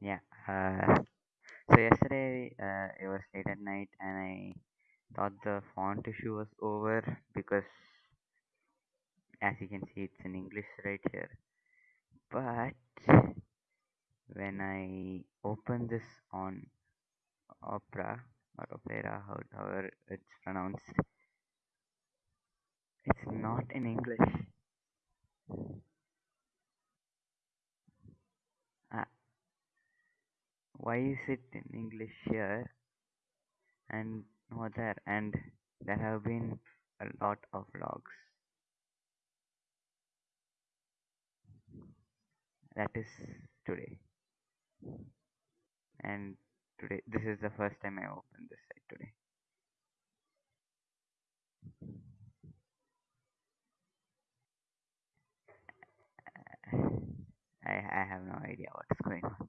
Yeah. Uh, so yesterday uh, it was late at night, and I thought the font issue was over because, as you can see, it's in English right here. But when I open this on Opera or Opera, how- however it's pronounced, it's not in English. Uh, why is it in English here and not there? And there have been a lot of logs. That is today. And today, this is the first time I opened this site today. I, I have no idea what's going on.